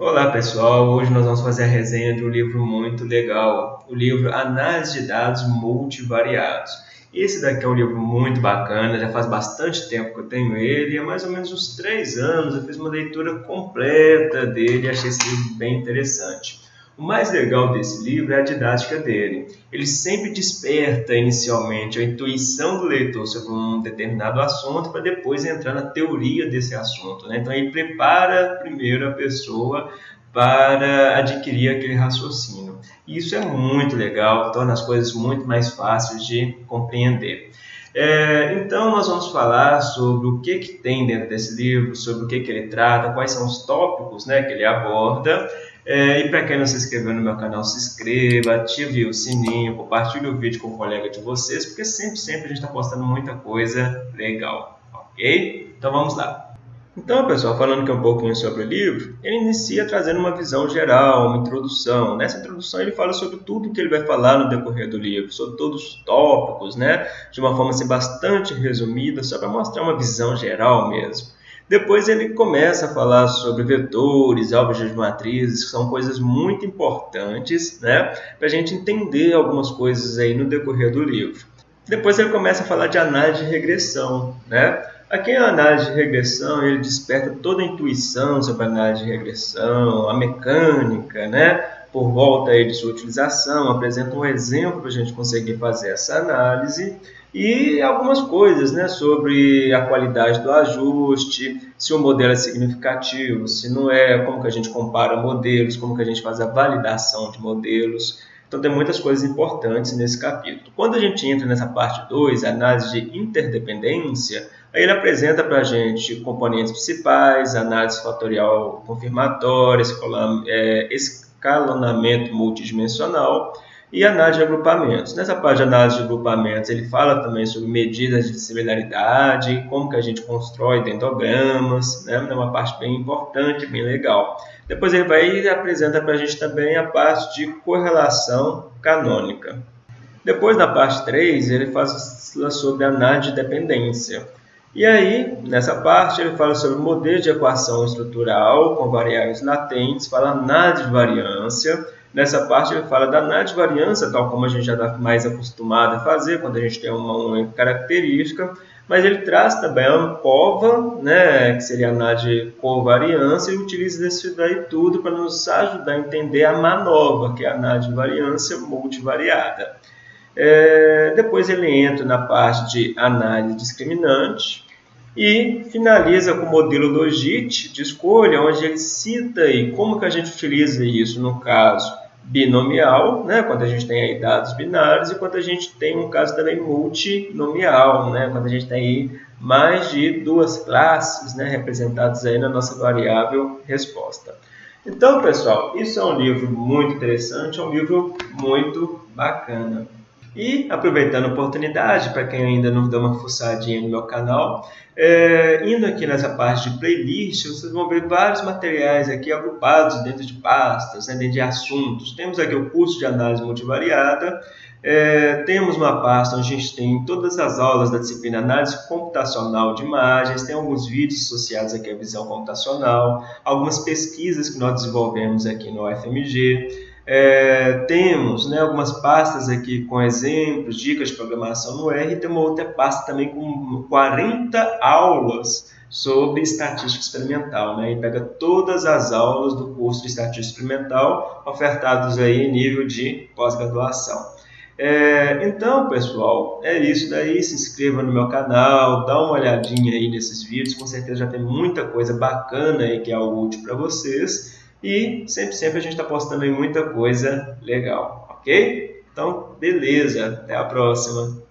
Olá pessoal, hoje nós vamos fazer a resenha de um livro muito legal, o livro Análise de Dados Multivariados. Esse daqui é um livro muito bacana, já faz bastante tempo que eu tenho ele, há mais ou menos uns três anos eu fiz uma leitura completa dele e achei esse livro bem interessante. O mais legal desse livro é a didática dele. Ele sempre desperta inicialmente a intuição do leitor sobre um determinado assunto para depois entrar na teoria desse assunto. Né? Então ele prepara primeiro a pessoa para adquirir aquele raciocínio. Isso é muito legal, torna as coisas muito mais fáceis de compreender. É, então nós vamos falar sobre o que, que tem dentro desse livro, sobre o que, que ele trata, quais são os tópicos né, que ele aborda é, e para quem não se inscreveu no meu canal, se inscreva, ative o sininho, compartilhe o vídeo com o colega de vocês, porque sempre, sempre a gente está postando muita coisa legal, ok? Então vamos lá. Então, pessoal, falando aqui um pouquinho sobre o livro, ele inicia trazendo uma visão geral, uma introdução. Nessa introdução ele fala sobre tudo que ele vai falar no decorrer do livro, sobre todos os tópicos, né? De uma forma assim, bastante resumida, só para mostrar uma visão geral mesmo. Depois ele começa a falar sobre vetores, álgebras de matrizes, que são coisas muito importantes né, para a gente entender algumas coisas aí no decorrer do livro. Depois ele começa a falar de análise de regressão. Né? Aqui a análise de regressão ele desperta toda a intuição sobre a análise de regressão, a mecânica, né? Por volta aí de sua utilização, apresenta um exemplo para a gente conseguir fazer essa análise e algumas coisas né, sobre a qualidade do ajuste, se o modelo é significativo, se não é, como que a gente compara modelos, como que a gente faz a validação de modelos. Então tem muitas coisas importantes nesse capítulo. Quando a gente entra nessa parte 2, análise de interdependência, aí ele apresenta para a gente componentes principais, análise fatorial confirmatória, é, escalonamento multidimensional, e análise de agrupamentos. Nessa parte de análise de agrupamentos, ele fala também sobre medidas de similaridade, como que a gente constrói dentogramas, né? é uma parte bem importante, bem legal. Depois ele vai e apresenta para a gente também a parte de correlação canônica. Depois, na parte 3, ele fala sobre análise de dependência. E aí, nessa parte, ele fala sobre modelo de equação estrutural com variáveis latentes, fala análise de variância, Nessa parte ele fala da análise de variância, tal como a gente já está mais acostumado a fazer quando a gente tem uma única característica, mas ele traz também a ANCOVA, né, que seria a análise de covariância, e utiliza isso daí tudo para nos ajudar a entender a MANOVA, que é a análise de variância multivariada. É, depois ele entra na parte de análise discriminante, e finaliza com o modelo Logit de escolha, onde ele cita aí como que a gente utiliza isso no caso binomial, né, quando a gente tem aí dados binários, e quando a gente tem um caso também multinomial, né, quando a gente tem aí mais de duas classes né, representadas aí na nossa variável resposta. Então, pessoal, isso é um livro muito interessante, é um livro muito bacana. E aproveitando a oportunidade, para quem ainda não deu uma fuçadinha no meu canal, é, indo aqui nessa parte de playlist, vocês vão ver vários materiais aqui agrupados dentro de pastas, né, dentro de assuntos. Temos aqui o curso de análise multivariada, é, temos uma pasta onde a gente tem todas as aulas da disciplina análise computacional de imagens, tem alguns vídeos associados aqui à visão computacional, algumas pesquisas que nós desenvolvemos aqui no UFMG, é, temos né, algumas pastas aqui com exemplos, dicas de programação no R, e tem uma outra pasta também com 40 aulas sobre estatística experimental, né? E pega todas as aulas do curso de estatística experimental ofertados aí em nível de pós-graduação. É, então, pessoal, é isso daí. Se inscreva no meu canal, dá uma olhadinha aí nesses vídeos. Com certeza já tem muita coisa bacana aí que é útil para vocês. E sempre, sempre a gente está postando aí muita coisa legal, ok? Então, beleza. Até a próxima.